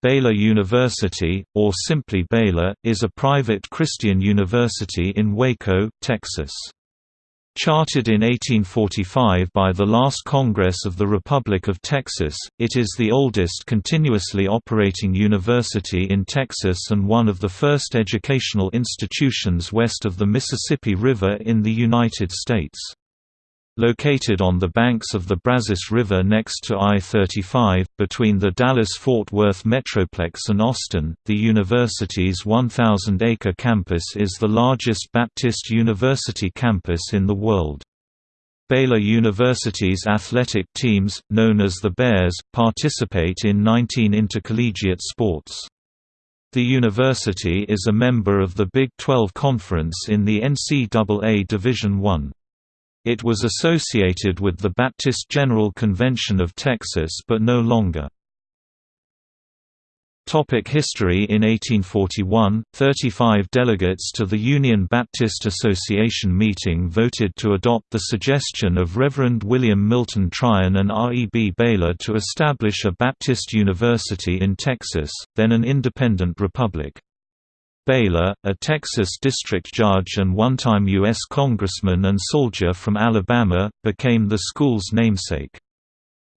Baylor University, or simply Baylor, is a private Christian university in Waco, Texas. Chartered in 1845 by the last Congress of the Republic of Texas, it is the oldest continuously operating university in Texas and one of the first educational institutions west of the Mississippi River in the United States. Located on the banks of the Brazos River next to I-35, between the Dallas-Fort Worth Metroplex and Austin, the university's 1,000-acre campus is the largest Baptist university campus in the world. Baylor University's athletic teams, known as the Bears, participate in 19 intercollegiate sports. The university is a member of the Big 12 Conference in the NCAA Division I. It was associated with the Baptist General Convention of Texas but no longer. Topic History In 1841, 35 delegates to the Union Baptist Association meeting voted to adopt the suggestion of Reverend William Milton Tryon and R. E. B. Baylor to establish a Baptist university in Texas, then an independent republic. Baylor, a Texas district judge and one-time U.S. congressman and soldier from Alabama, became the school's namesake.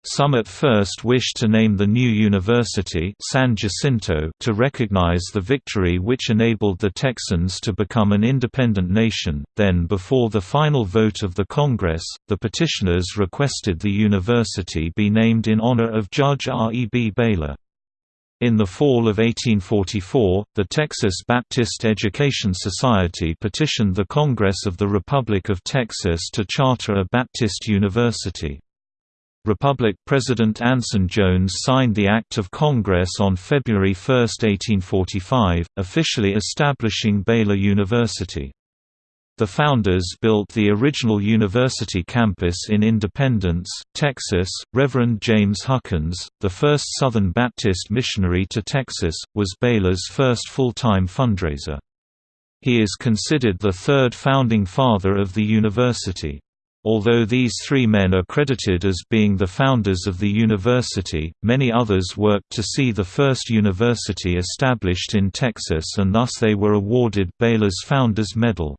Some at first wished to name the new university San Jacinto to recognize the victory which enabled the Texans to become an independent nation, then before the final vote of the Congress, the petitioners requested the university be named in honor of Judge R. E. B. Baylor. In the fall of 1844, the Texas Baptist Education Society petitioned the Congress of the Republic of Texas to charter a Baptist university. Republic President Anson Jones signed the Act of Congress on February 1, 1845, officially establishing Baylor University. The founders built the original university campus in Independence, Texas. Reverend James Huckins, the first Southern Baptist missionary to Texas, was Baylor's first full-time fundraiser. He is considered the third founding father of the university. Although these three men are credited as being the founders of the university, many others worked to see the first university established in Texas and thus they were awarded Baylor's Founders Medal.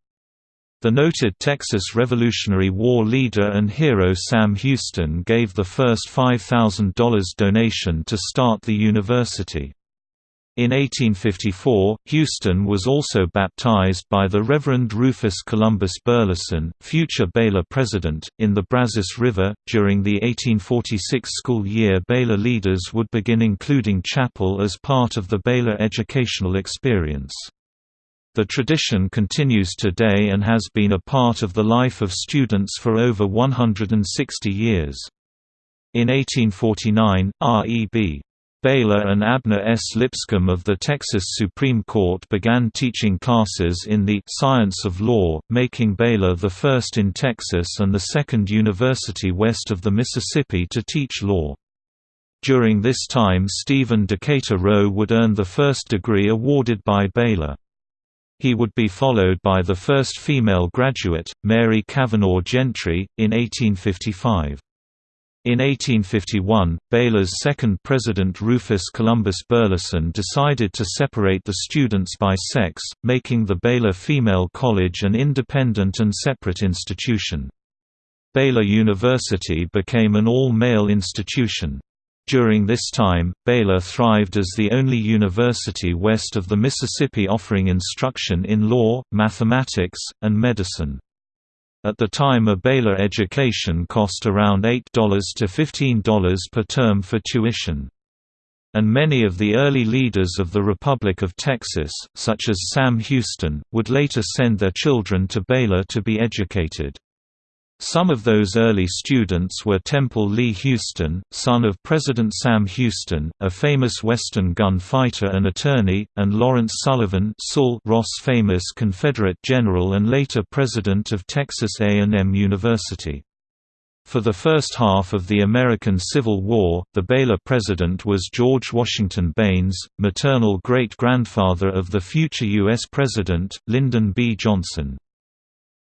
The noted Texas Revolutionary War leader and hero Sam Houston gave the first $5,000 donation to start the university. In 1854, Houston was also baptized by the Reverend Rufus Columbus Burleson, future Baylor president, in the Brazos River. During the 1846 school year, Baylor leaders would begin including chapel as part of the Baylor educational experience. The tradition continues today and has been a part of the life of students for over 160 years. In 1849, R.E.B. Baylor and Abner S. Lipscomb of the Texas Supreme Court began teaching classes in the «science of law», making Baylor the first in Texas and the second university west of the Mississippi to teach law. During this time Stephen Decatur Rowe would earn the first degree awarded by Baylor. He would be followed by the first female graduate, Mary Cavanaugh Gentry, in 1855. In 1851, Baylor's second president Rufus Columbus Burleson decided to separate the students by sex, making the Baylor Female College an independent and separate institution. Baylor University became an all-male institution. During this time, Baylor thrived as the only university west of the Mississippi offering instruction in law, mathematics, and medicine. At the time a Baylor education cost around $8 to $15 per term for tuition. And many of the early leaders of the Republic of Texas, such as Sam Houston, would later send their children to Baylor to be educated. Some of those early students were Temple Lee Houston, son of President Sam Houston, a famous Western gunfighter and attorney, and Lawrence Sullivan Sul Ross famous Confederate general and later president of Texas A&M University. For the first half of the American Civil War, the Baylor president was George Washington Baines, maternal great-grandfather of the future U.S. President, Lyndon B. Johnson.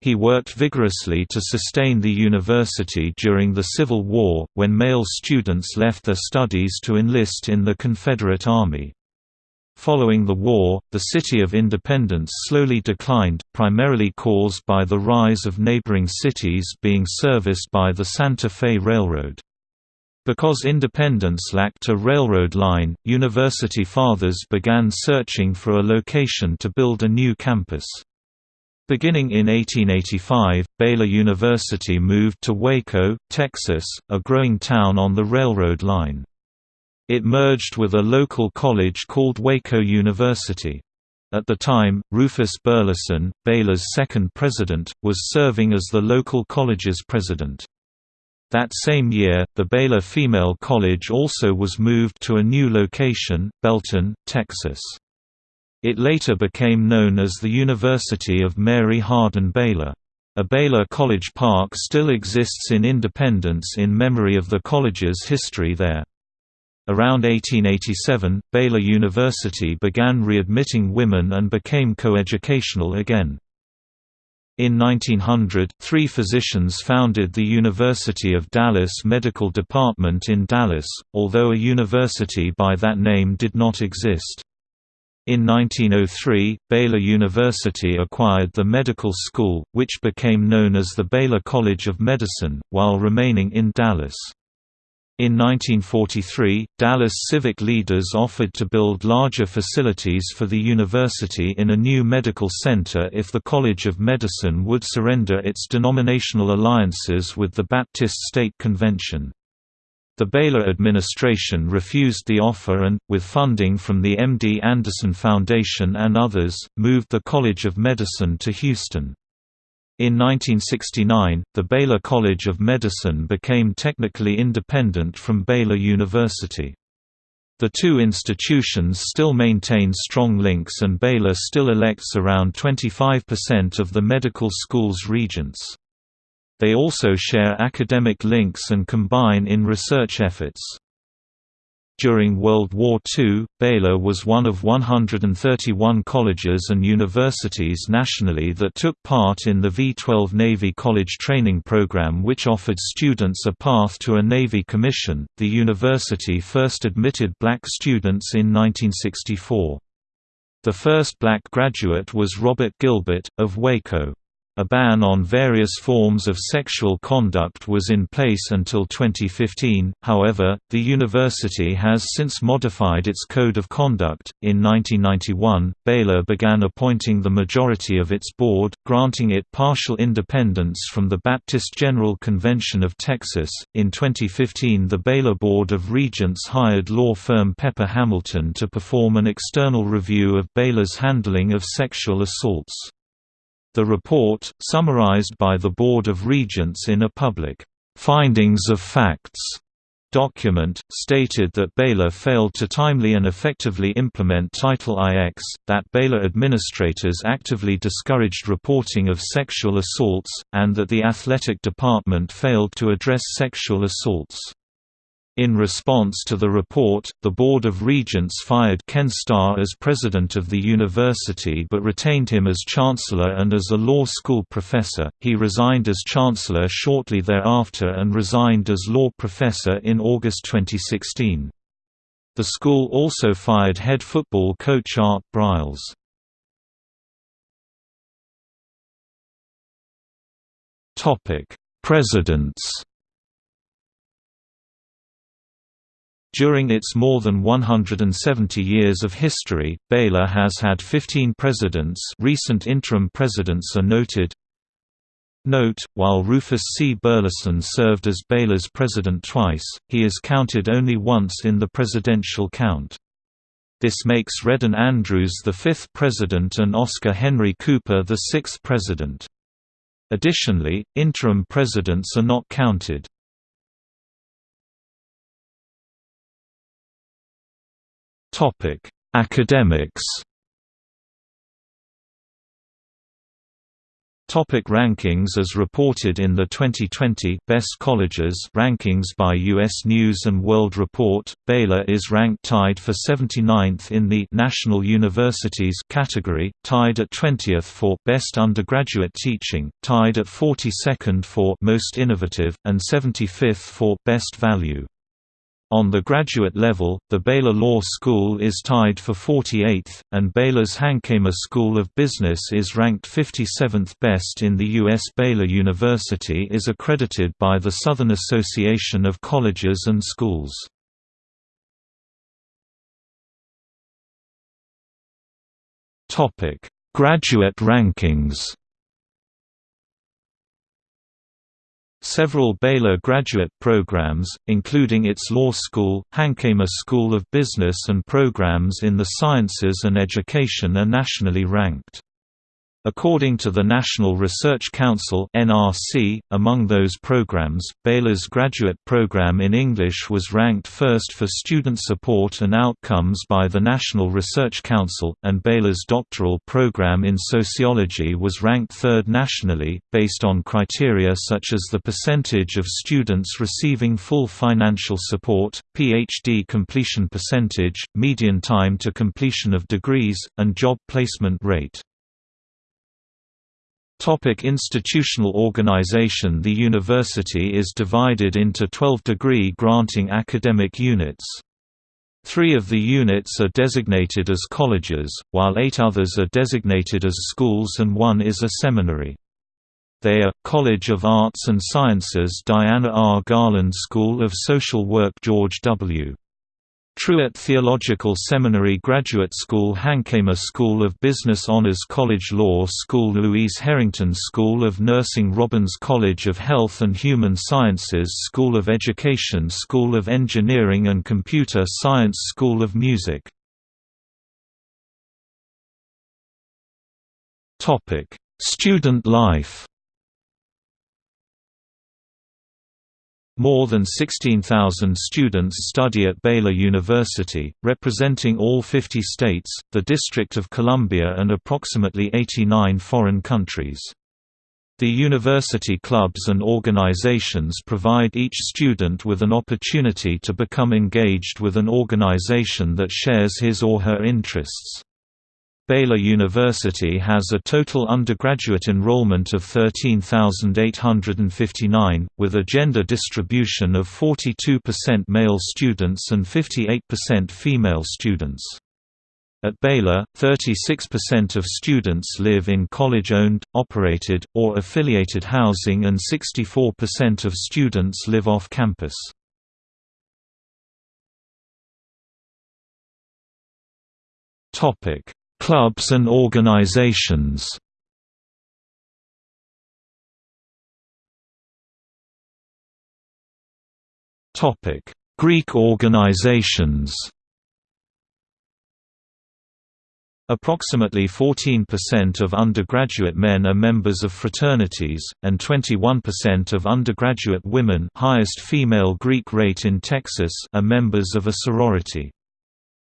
He worked vigorously to sustain the university during the Civil War, when male students left their studies to enlist in the Confederate Army. Following the war, the city of Independence slowly declined, primarily caused by the rise of neighboring cities being serviced by the Santa Fe Railroad. Because Independence lacked a railroad line, university fathers began searching for a location to build a new campus. Beginning in 1885, Baylor University moved to Waco, Texas, a growing town on the railroad line. It merged with a local college called Waco University. At the time, Rufus Burleson, Baylor's second president, was serving as the local college's president. That same year, the Baylor Female College also was moved to a new location, Belton, Texas. It later became known as the University of Mary Hardin Baylor. A Baylor College Park still exists in Independence in memory of the college's history there. Around 1887, Baylor University began readmitting women and became coeducational again. In 1900, three physicians founded the University of Dallas Medical Department in Dallas, although a university by that name did not exist. In 1903, Baylor University acquired the medical school, which became known as the Baylor College of Medicine, while remaining in Dallas. In 1943, Dallas civic leaders offered to build larger facilities for the university in a new medical center if the College of Medicine would surrender its denominational alliances with the Baptist State Convention. The Baylor administration refused the offer and, with funding from the MD Anderson Foundation and others, moved the College of Medicine to Houston. In 1969, the Baylor College of Medicine became technically independent from Baylor University. The two institutions still maintain strong links and Baylor still elects around 25% of the medical school's regents. They also share academic links and combine in research efforts. During World War II, Baylor was one of 131 colleges and universities nationally that took part in the V-12 Navy College Training Program which offered students a path to a Navy commission. The university first admitted black students in 1964. The first black graduate was Robert Gilbert, of Waco. A ban on various forms of sexual conduct was in place until 2015, however, the university has since modified its code of conduct. In 1991, Baylor began appointing the majority of its board, granting it partial independence from the Baptist General Convention of Texas. In 2015, the Baylor Board of Regents hired law firm Pepper Hamilton to perform an external review of Baylor's handling of sexual assaults. The report, summarized by the Board of Regents in a public, "'Findings of Facts' document, stated that Baylor failed to timely and effectively implement Title IX, that Baylor administrators actively discouraged reporting of sexual assaults, and that the athletic department failed to address sexual assaults. In response to the report, the Board of Regents fired Ken Starr as president of the university but retained him as chancellor and as a law school professor. He resigned as chancellor shortly thereafter and resigned as law professor in August 2016. The school also fired head football coach Art Briles. Topic: Presidents During its more than 170 years of history, Baylor has had 15 presidents recent interim presidents are noted. Note, while Rufus C. Burleson served as Baylor's president twice, he is counted only once in the presidential count. This makes Redden Andrews the fifth president and Oscar Henry Cooper the sixth president. Additionally, interim presidents are not counted. Topic: Academics. Topic rankings As reported in the 2020 Best Colleges rankings by U.S. News & World Report, Baylor is ranked tied for 79th in the National Universities category, tied at 20th for Best Undergraduate Teaching, tied at 42nd for Most Innovative, and 75th for Best Value. On the graduate level, the Baylor Law School is tied for 48th, and Baylor's Hankamer School of Business is ranked 57th best in the U.S. Baylor University is accredited by the Southern Association of Colleges and Schools. Graduate rankings Several Baylor graduate programs, including its law school, Hankamer School of Business and programs in the sciences and education are nationally ranked. According to the National Research Council (NRC), among those programs, Baylor's graduate program in English was ranked first for student support and outcomes by the National Research Council, and Baylor's doctoral program in sociology was ranked third nationally, based on criteria such as the percentage of students receiving full financial support, PhD completion percentage, median time to completion of degrees, and job placement rate. Topic institutional organization The university is divided into 12 degree-granting academic units. Three of the units are designated as colleges, while eight others are designated as schools and one is a seminary. They are, College of Arts and Sciences Diana R. Garland School of Social Work George W. Truett Theological Seminary Graduate School Hankamer School of Business Honors College Law School Louise Harrington School of Nursing Robbins College of Health and Human Sciences School of Education School of Engineering and Computer Science School of Music. Student life More than 16,000 students study at Baylor University, representing all 50 states, the District of Columbia and approximately 89 foreign countries. The university clubs and organizations provide each student with an opportunity to become engaged with an organization that shares his or her interests. Baylor University has a total undergraduate enrollment of 13,859, with a gender distribution of 42% male students and 58% female students. At Baylor, 36% of students live in college-owned, operated, or affiliated housing and 64% of students live off campus. Topic Clubs and organizations Greek organizations Approximately 14% of undergraduate men are members of fraternities, and 21% of undergraduate women highest female Greek rate in Texas are members of a sorority.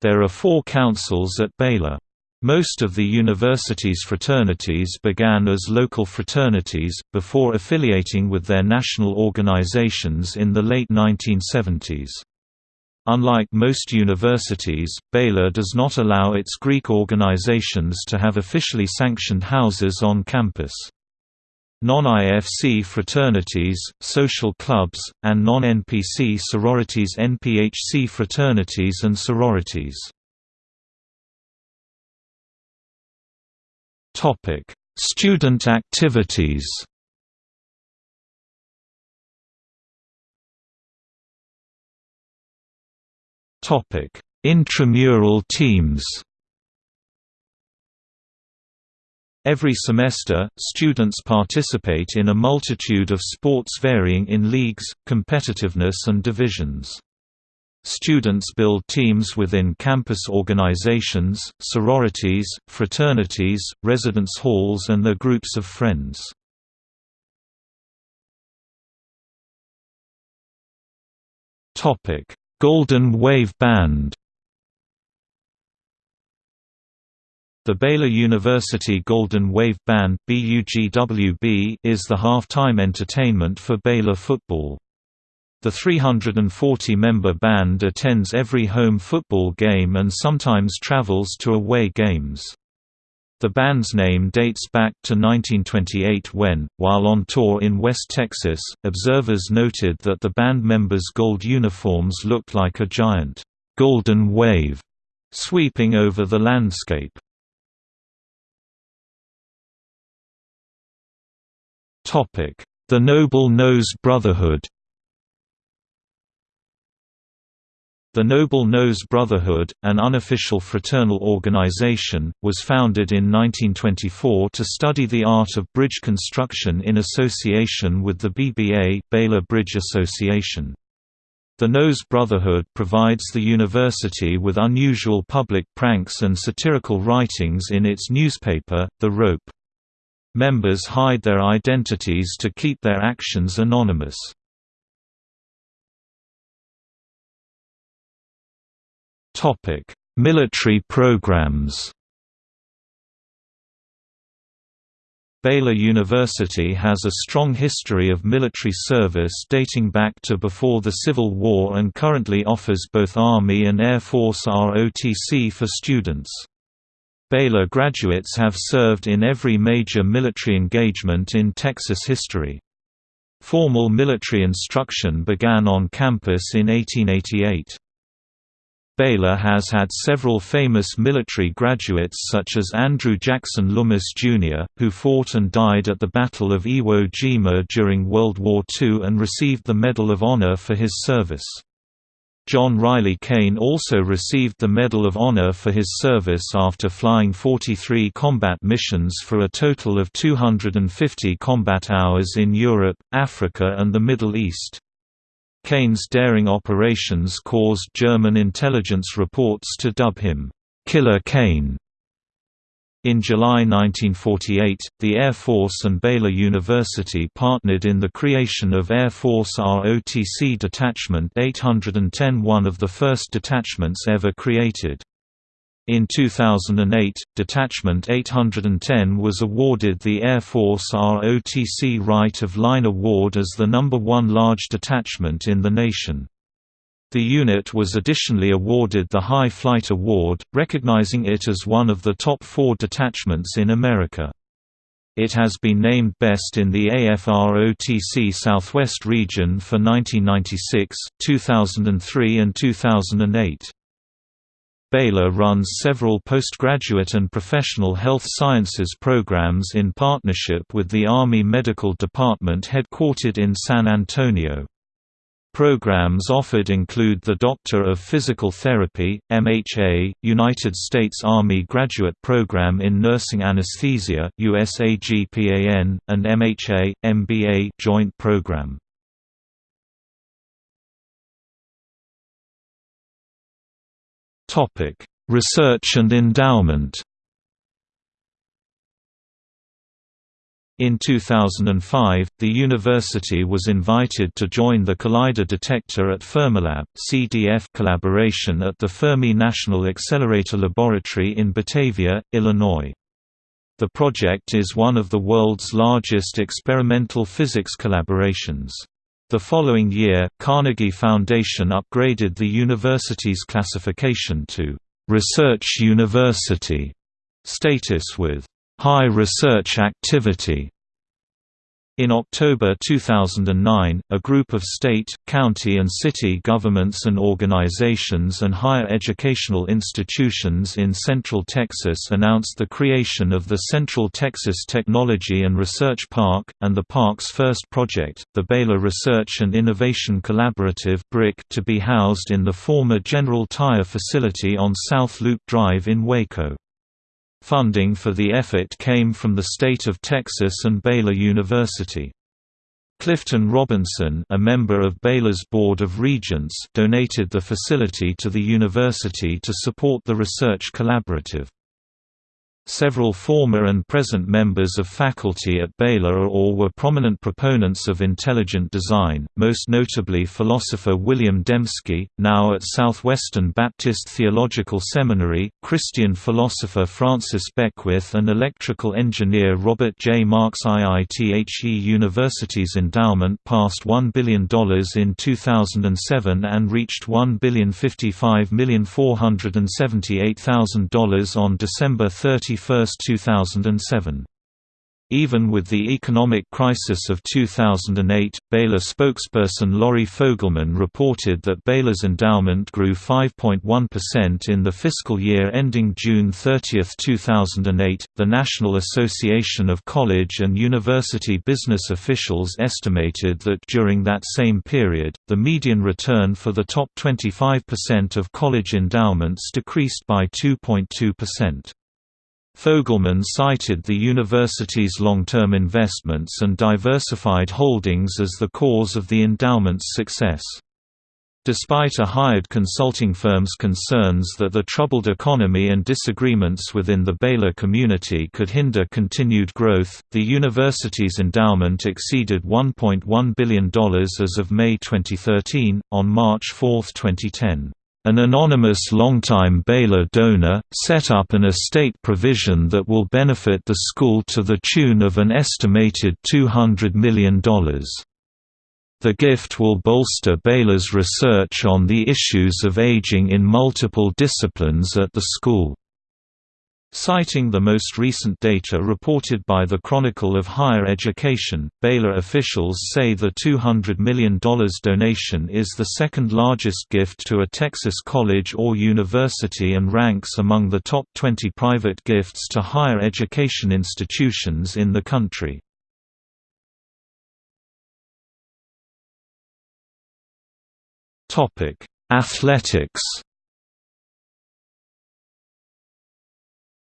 There are four councils at Baylor. Most of the university's fraternities began as local fraternities, before affiliating with their national organizations in the late 1970s. Unlike most universities, Baylor does not allow its Greek organizations to have officially sanctioned houses on campus. Non-IFC fraternities, social clubs, and non-NPC sororities NPHC fraternities and sororities Topic: Student activities. Topic: Intramural teams. Every semester, students participate in a multitude of sports varying in leagues, competitiveness and divisions. Students build teams within campus organizations, sororities, fraternities, residence halls and their groups of friends. Golden Wave Band The Baylor University Golden Wave Band is the halftime entertainment for Baylor football. The 340-member band attends every home football game and sometimes travels to away games. The band's name dates back to 1928 when, while on tour in West Texas, observers noted that the band members' gold uniforms looked like a giant, golden wave, sweeping over the landscape. The Noble Nose Brotherhood The Noble Nose Brotherhood, an unofficial fraternal organization, was founded in 1924 to study the art of bridge construction in association with the BBA Baylor Bridge Association. The Nose Brotherhood provides the university with unusual public pranks and satirical writings in its newspaper, The Rope. Members hide their identities to keep their actions anonymous. Military programs Baylor University has a strong history of military service dating back to before the Civil War and currently offers both Army and Air Force ROTC for students. Baylor graduates have served in every major military engagement in Texas history. Formal military instruction began on campus in 1888. Baylor has had several famous military graduates such as Andrew Jackson Lummus, Jr., who fought and died at the Battle of Iwo Jima during World War II and received the Medal of Honor for his service. John Riley Kane also received the Medal of Honor for his service after flying 43 combat missions for a total of 250 combat hours in Europe, Africa and the Middle East. Kane's daring operations caused German intelligence reports to dub him, "'Killer Kane' In July 1948, the Air Force and Baylor University partnered in the creation of Air Force ROTC Detachment 810 one of the first detachments ever created. In 2008, Detachment 810 was awarded the Air Force ROTC Right of Line Award as the number one large detachment in the nation. The unit was additionally awarded the High Flight Award, recognizing it as one of the top four detachments in America. It has been named Best in the AFROTC Southwest region for 1996, 2003 and 2008. Baylor runs several postgraduate and professional health sciences programs in partnership with the Army Medical Department headquartered in San Antonio. Programs offered include the Doctor of Physical Therapy, MHA, United States Army Graduate Program in Nursing Anesthesia USAGPAN, and MHA, MBA Joint Program. Research and endowment In 2005, the university was invited to join the Collider Detector at Fermilab CDF collaboration at the Fermi National Accelerator Laboratory in Batavia, Illinois. The project is one of the world's largest experimental physics collaborations. The following year, Carnegie Foundation upgraded the university's classification to «Research University» status with high research activity. In October 2009, a group of state, county and city governments and organizations and higher educational institutions in Central Texas announced the creation of the Central Texas Technology and Research Park, and the park's first project, the Baylor Research and Innovation Collaborative to be housed in the former General Tire facility on South Loop Drive in Waco. Funding for the effort came from the state of Texas and Baylor University. Clifton Robinson a member of Baylor's Board of Regents donated the facility to the university to support the research collaborative. Several former and present members of faculty at Baylor are or were prominent proponents of intelligent design, most notably philosopher William Dembski, now at Southwestern Baptist Theological Seminary, Christian philosopher Francis Beckwith and electrical engineer Robert J. Marks IIThe University's endowment passed $1 billion in 2007 and reached $1,055,478,000 on December 30 2007. Even with the economic crisis of 2008, Baylor spokesperson Laurie Fogleman reported that Baylor's endowment grew 5.1% in the fiscal year ending June 30, 2008. The National Association of College and University Business Officials estimated that during that same period, the median return for the top 25% of college endowments decreased by 2.2%. Fogleman cited the university's long-term investments and diversified holdings as the cause of the endowment's success. Despite a hired consulting firm's concerns that the troubled economy and disagreements within the Baylor community could hinder continued growth, the university's endowment exceeded $1.1 billion as of May 2013. On March 4, 2010, an anonymous longtime Baylor donor, set up an estate provision that will benefit the school to the tune of an estimated $200 million. The gift will bolster Baylor's research on the issues of aging in multiple disciplines at the school. Citing the most recent data reported by the Chronicle of Higher Education, Baylor officials say the $200 million donation is the second largest gift to a Texas college or university and ranks among the top 20 private gifts to higher education institutions in the country. Athletics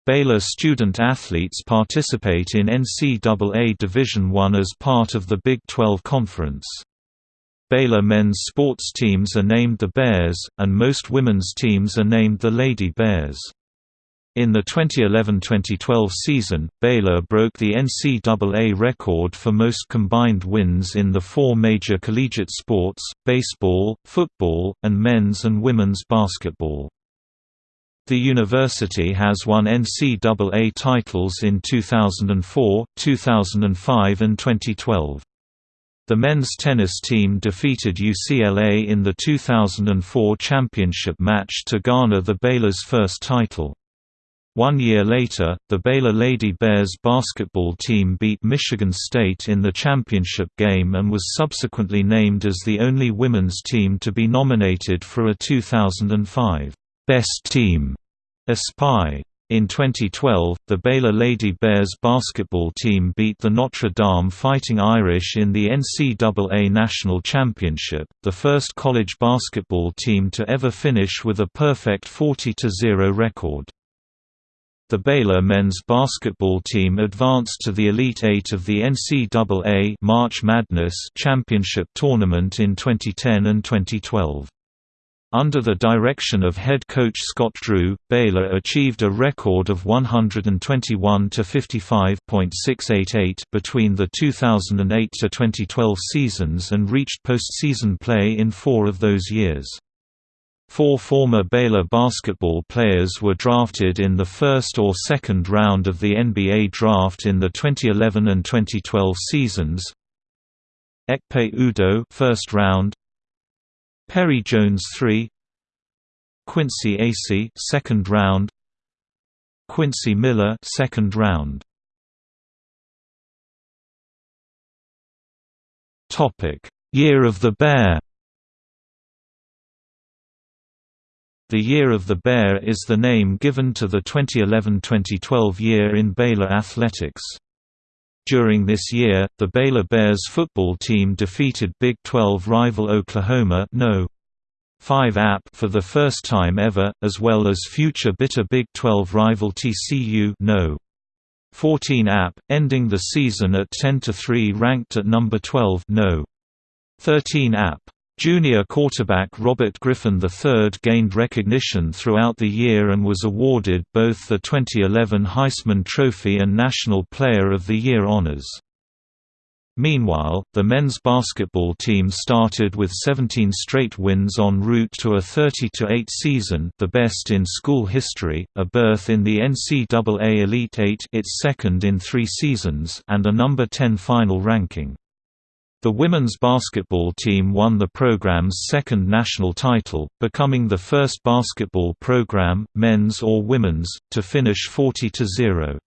Baylor student athletes participate in NCAA Division I as part of the Big 12 Conference. Baylor men's sports teams are named the Bears, and most women's teams are named the Lady Bears. In the 2011–2012 season, Baylor broke the NCAA record for most combined wins in the four major collegiate sports, baseball, football, and men's and women's basketball. The university has won NCAA titles in 2004, 2005 and 2012. The men's tennis team defeated UCLA in the 2004 championship match to garner the Baylor's first title. One year later, the Baylor Lady Bears basketball team beat Michigan State in the championship game and was subsequently named as the only women's team to be nominated for a 2005 Best Team Espy. In 2012, the Baylor Lady Bears basketball team beat the Notre Dame Fighting Irish in the NCAA National Championship, the first college basketball team to ever finish with a perfect 40-0 record. The Baylor men's basketball team advanced to the Elite Eight of the NCAA March Madness Championship tournament in 2010 and 2012. Under the direction of head coach Scott Drew, Baylor achieved a record of 121 to 55.688 between the 2008 to 2012 seasons and reached postseason play in 4 of those years. Four former Baylor basketball players were drafted in the first or second round of the NBA draft in the 2011 and 2012 seasons. Ekpe Udoh first round, Perry Jones 3 Quincy Acy second round Quincy Miller second round Topic Year of the Bear The Year of the Bear is the name given to the 2011–2012 year in Baylor athletics. During this year, the Baylor Bears football team defeated Big 12 rival Oklahoma no. 5 App for the first time ever, as well as future bitter Big 12 rival TCU no. 14 App, ending the season at 10-3 ranked at number 12 no. 13 App. Junior quarterback Robert Griffin III gained recognition throughout the year and was awarded both the 2011 Heisman Trophy and National Player of the Year honors. Meanwhile, the men's basketball team started with 17 straight wins en route to a 30-8 season the best in school history, a berth in the NCAA Elite Eight its second in three seasons and a number 10 final ranking. The women's basketball team won the program's second national title, becoming the first basketball program, men's or women's, to finish 40–0.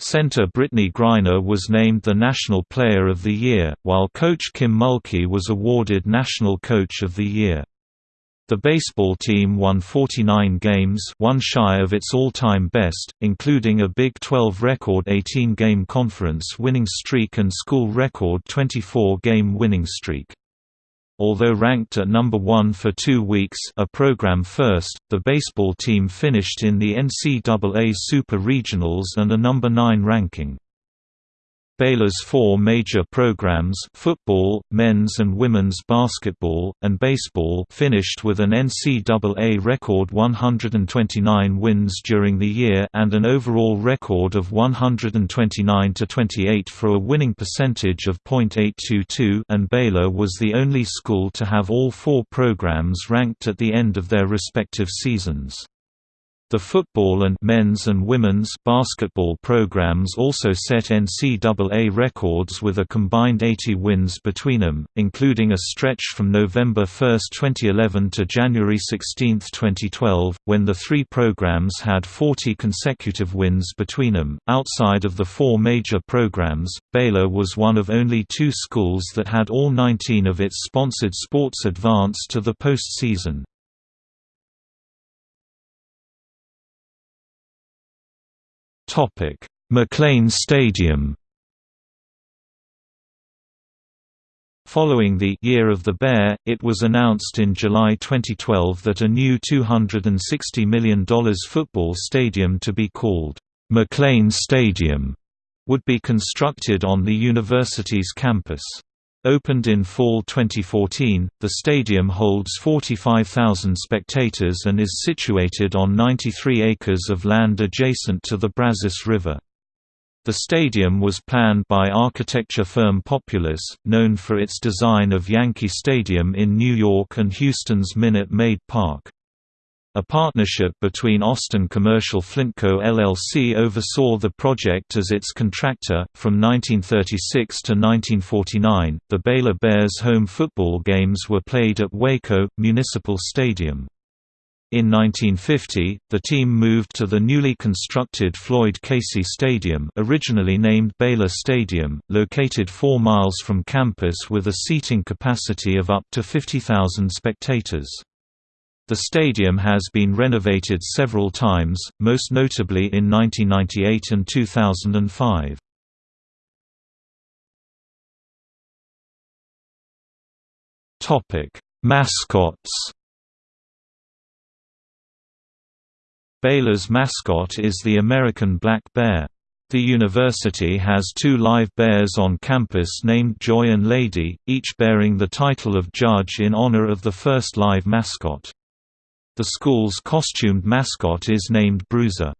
Center Brittney Griner was named the National Player of the Year, while coach Kim Mulkey was awarded National Coach of the Year. The baseball team won 49 games one shy of its all-time best, including a Big 12 record 18-game conference winning streak and school record 24-game winning streak. Although ranked at number one for two weeks a program first, the baseball team finished in the NCAA Super Regionals and a number nine ranking. Baylor's four major programs football, men's and women's basketball, and baseball finished with an NCAA record 129 wins during the year and an overall record of 129–28 for a winning percentage of .822 and Baylor was the only school to have all four programs ranked at the end of their respective seasons. The football and men's and women's basketball programs also set NCAA records with a combined 80 wins between them, including a stretch from November 1, 2011 to January 16, 2012, when the three programs had 40 consecutive wins between them. Outside of the four major programs, Baylor was one of only two schools that had all 19 of its sponsored sports advance to the postseason. Topic: McLane Stadium. Following the Year of the Bear, it was announced in July 2012 that a new $260 million football stadium to be called McLane Stadium would be constructed on the university's campus. Opened in fall 2014, the stadium holds 45,000 spectators and is situated on 93 acres of land adjacent to the Brazos River. The stadium was planned by architecture firm Populous, known for its design of Yankee Stadium in New York and Houston's Minute Maid Park. A partnership between Austin Commercial Flintco LLC oversaw the project as its contractor. From 1936 to 1949, the Baylor Bears home football games were played at Waco Municipal Stadium. In 1950, the team moved to the newly constructed Floyd Casey Stadium originally named Baylor Stadium, located 4 miles from campus with a seating capacity of up to 50,000 spectators. The stadium has been renovated several times, most notably in 1998 and 2005. Topic: Mascots. Baylor's mascot is the American black bear. The university has two live bears on campus named Joy and Lady, each bearing the title of judge in honor of the first live mascot. The school's costumed mascot is named Bruiser.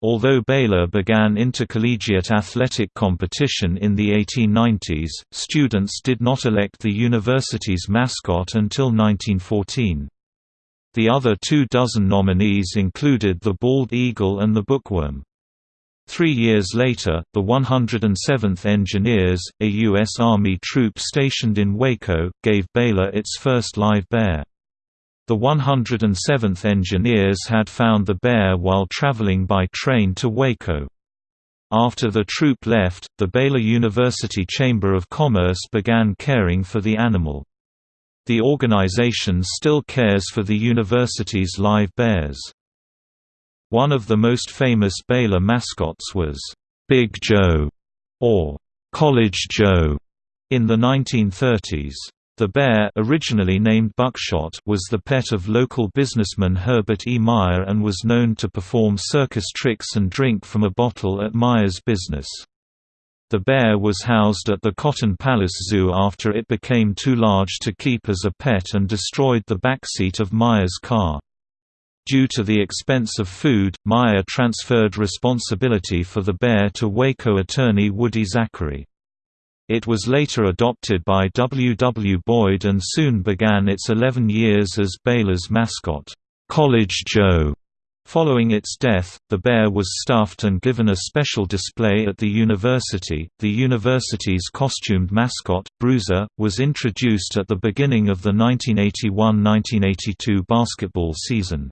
Although Baylor began intercollegiate athletic competition in the 1890s, students did not elect the university's mascot until 1914. The other two dozen nominees included the bald eagle and the bookworm. Three years later, the 107th Engineers, a U.S. Army troop stationed in Waco, gave Baylor its first live bear. The 107th Engineers had found the bear while traveling by train to Waco. After the troop left, the Baylor University Chamber of Commerce began caring for the animal. The organization still cares for the university's live bears. One of the most famous Baylor mascots was, "'Big Joe' or "'College Joe' in the 1930s. The bear originally named Buckshot was the pet of local businessman Herbert E. Meyer and was known to perform circus tricks and drink from a bottle at Meyer's business. The bear was housed at the Cotton Palace Zoo after it became too large to keep as a pet and destroyed the backseat of Meyer's car. Due to the expense of food, Meyer transferred responsibility for the bear to Waco attorney Woody Zachary. It was later adopted by W. W. Boyd and soon began its 11 years as Baylor's mascot, College Joe. Following its death, the bear was stuffed and given a special display at the university. The university's costumed mascot, Bruiser, was introduced at the beginning of the 1981-1982 basketball season.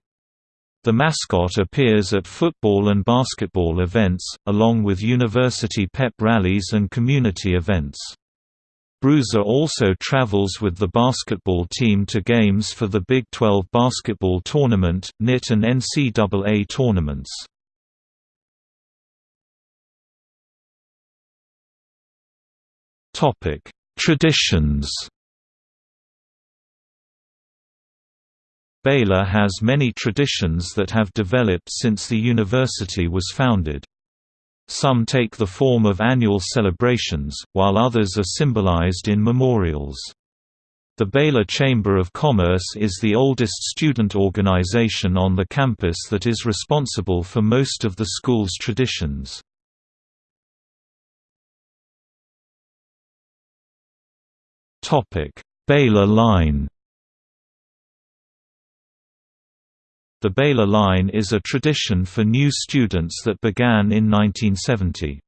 The mascot appears at football and basketball events, along with university pep rallies and community events. Bruiser also travels with the basketball team to games for the Big 12 basketball tournament, NIT and NCAA tournaments. Traditions Baylor has many traditions that have developed since the university was founded. Some take the form of annual celebrations, while others are symbolized in memorials. The Baylor Chamber of Commerce is the oldest student organization on the campus that is responsible for most of the school's traditions. Baylor Line The Baylor Line is a tradition for new students that began in 1970.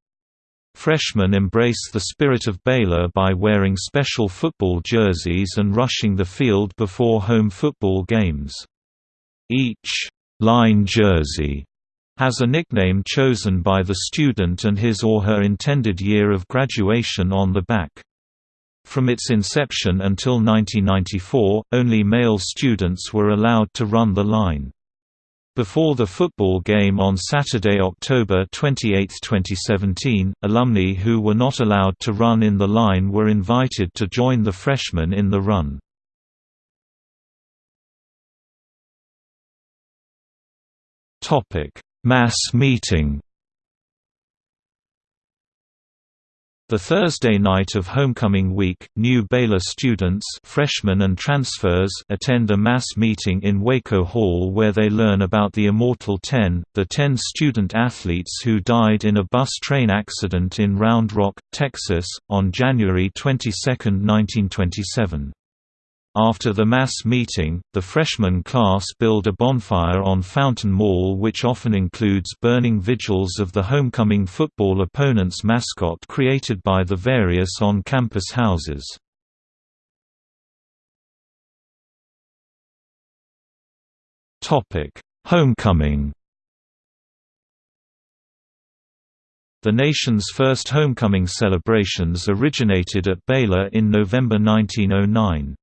Freshmen embrace the spirit of Baylor by wearing special football jerseys and rushing the field before home football games. Each line jersey has a nickname chosen by the student and his or her intended year of graduation on the back. From its inception until 1994, only male students were allowed to run the line. Before the football game on Saturday, October 28, 2017, alumni who were not allowed to run in the line were invited to join the freshmen in the run. Mass meeting The Thursday night of homecoming week, new Baylor students freshmen and transfers attend a mass meeting in Waco Hall where they learn about the Immortal Ten, the ten student athletes who died in a bus train accident in Round Rock, Texas, on January 22, 1927. After the mass meeting, the freshman class build a bonfire on Fountain Mall which often includes burning vigils of the homecoming football opponent's mascot created by the various on-campus houses. Homecoming The nation's first homecoming celebrations originated at Baylor in November 1909.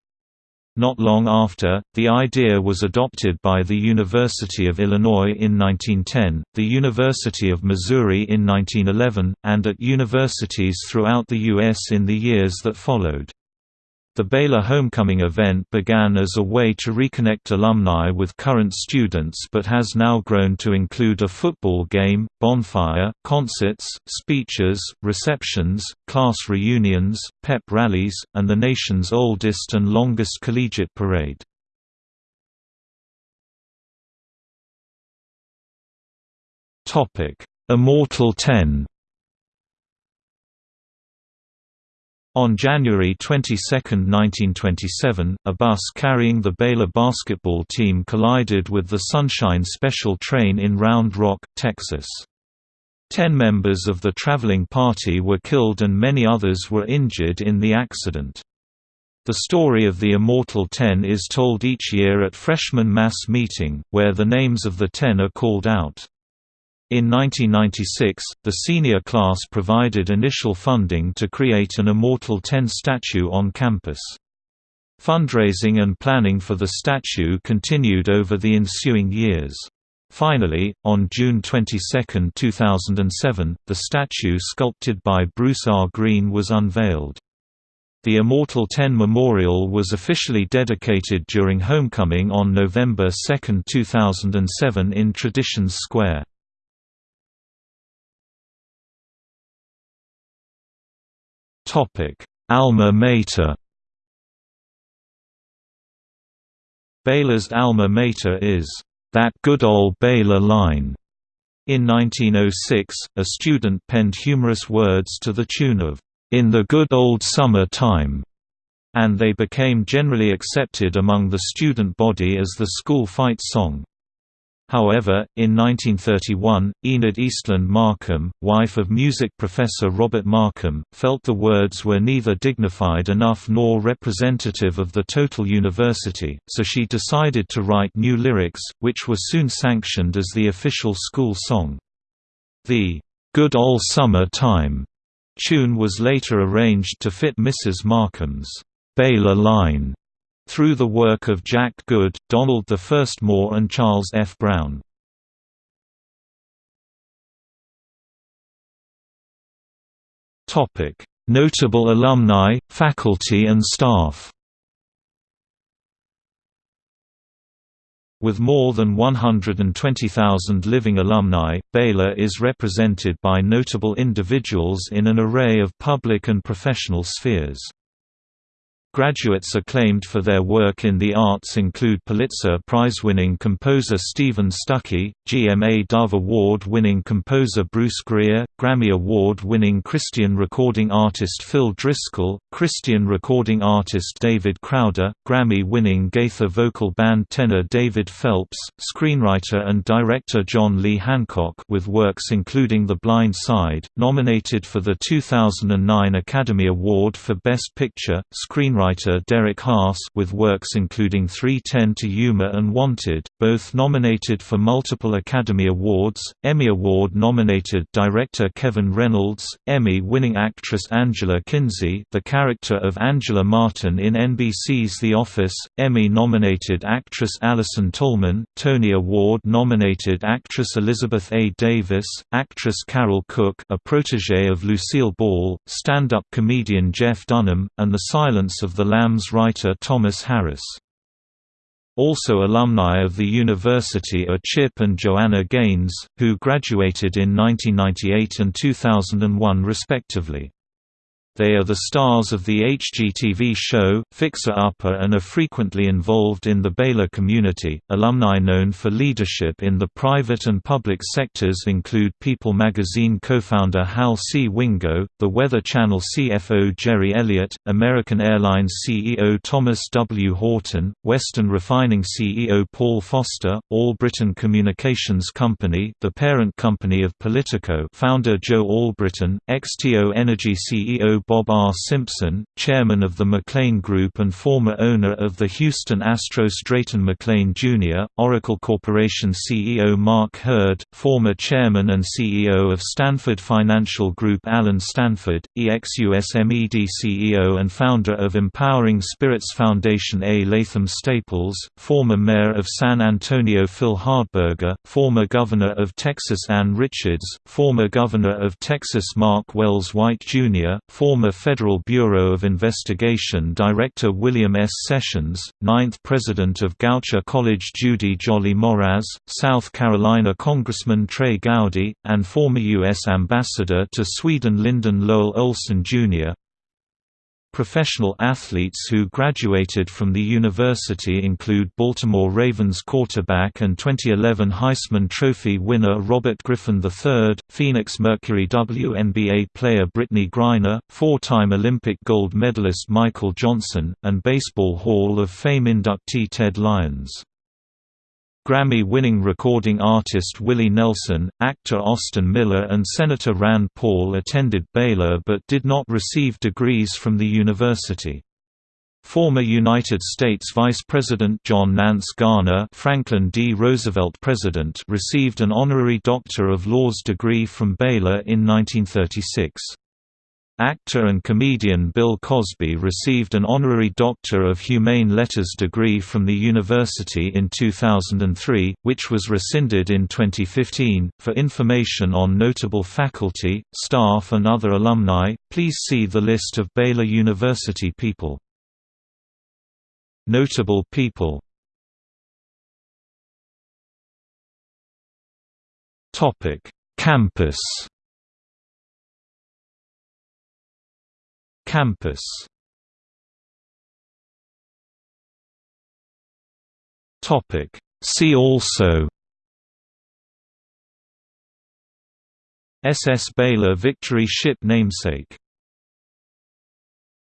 Not long after, the idea was adopted by the University of Illinois in 1910, the University of Missouri in 1911, and at universities throughout the U.S. in the years that followed. The Baylor Homecoming event began as a way to reconnect alumni with current students but has now grown to include a football game, bonfire, concerts, speeches, receptions, class reunions, pep rallies, and the nation's oldest and longest collegiate parade. Immortal Ten On January 22, 1927, a bus carrying the Baylor basketball team collided with the Sunshine Special train in Round Rock, Texas. Ten members of the traveling party were killed and many others were injured in the accident. The story of the Immortal Ten is told each year at freshman mass meeting, where the names of the ten are called out. In 1996, the senior class provided initial funding to create an Immortal 10 statue on campus. Fundraising and planning for the statue continued over the ensuing years. Finally, on June 22, 2007, the statue sculpted by Bruce R. Greene was unveiled. The Immortal 10 Memorial was officially dedicated during homecoming on November 2, 2007 in Traditions Square. Alma mater Baylor's alma mater is, "...that good old Baylor line." In 1906, a student penned humorous words to the tune of, "...in the good old summer time." and they became generally accepted among the student body as the school fight song. However, in 1931, Enid Eastland Markham, wife of music professor Robert Markham, felt the words were neither dignified enough nor representative of the total university, so she decided to write new lyrics, which were soon sanctioned as the official school song. The "'Good Ol' Summer Time' tune was later arranged to fit Mrs. Markham's Baylor line through the work of Jack Good, Donald I Moore and Charles F. Brown. Notable alumni, faculty and staff With more than 120,000 living alumni, Baylor is represented by notable individuals in an array of public and professional spheres. Graduates acclaimed for their work in the arts include Pulitzer Prize-winning composer Steven Stucky, GMA Dove Award-winning composer Bruce Greer, Grammy Award-winning Christian recording artist Phil Driscoll, Christian recording artist David Crowder, Grammy-winning Gaither vocal band tenor David Phelps, screenwriter and director John Lee Hancock with works including The Blind Side, nominated for the 2009 Academy Award for Best Picture, screenwriter screenwriter Derek Haas with works including 3:10 to Yuma and Wanted, both nominated for multiple Academy Awards, Emmy Award-nominated director Kevin Reynolds, Emmy-winning actress Angela Kinsey the character of Angela Martin in NBC's The Office, Emmy-nominated actress Allison Tolman, Tony Award-nominated actress Elizabeth A. Davis, actress Carole Cook a protege of Lucille Ball, stand-up comedian Jeff Dunham, and The Silence of of the Lambs writer Thomas Harris. Also alumni of the university are Chip and Joanna Gaines, who graduated in 1998 and 2001 respectively. They are the stars of the HGTV show, Fixer Upper and are frequently involved in the Baylor community. Alumni known for leadership in the private and public sectors include People magazine co founder Hal C. Wingo, the Weather Channel CFO Jerry Elliott, American Airlines CEO Thomas W. Horton, Western Refining CEO Paul Foster, Allbritton Communications Company, the parent company of Politico founder Joe Allbritton, XTO Energy CEO Bob R. Simpson, chairman of the McLane Group and former owner of the Houston Astros Drayton McLane Jr., Oracle Corporation CEO Mark Hurd, former chairman and CEO of Stanford Financial Group Allen Stanford, EXUSMED CEO and founder of Empowering Spirits Foundation A. Latham Staples, former mayor of San Antonio Phil Hardberger, former governor of Texas Ann Richards, former governor of Texas Mark Wells White Jr., former former Federal Bureau of Investigation Director William S. Sessions, ninth President of Goucher College Judy Jolley Mohraz, South Carolina Congressman Trey Gowdy, and former U.S. Ambassador to Sweden Lyndon Lowell Olson, Jr. Professional athletes who graduated from the university include Baltimore Ravens quarterback and 2011 Heisman Trophy winner Robert Griffin III, Phoenix Mercury WNBA player Brittney Griner, four-time Olympic gold medalist Michael Johnson, and Baseball Hall of Fame inductee Ted Lyons. Grammy-winning recording artist Willie Nelson, actor Austin Miller and Senator Rand Paul attended Baylor but did not receive degrees from the university. Former United States Vice President John Nance Garner Franklin D. Roosevelt President received an honorary Doctor of Laws degree from Baylor in 1936. Actor and comedian Bill Cosby received an honorary Doctor of Humane Letters degree from the university in 2003, which was rescinded in 2015. For information on notable faculty, staff, and other alumni, please see the list of Baylor University people. Notable people Campus Campus. See also. SS Baylor Victory Ship namesake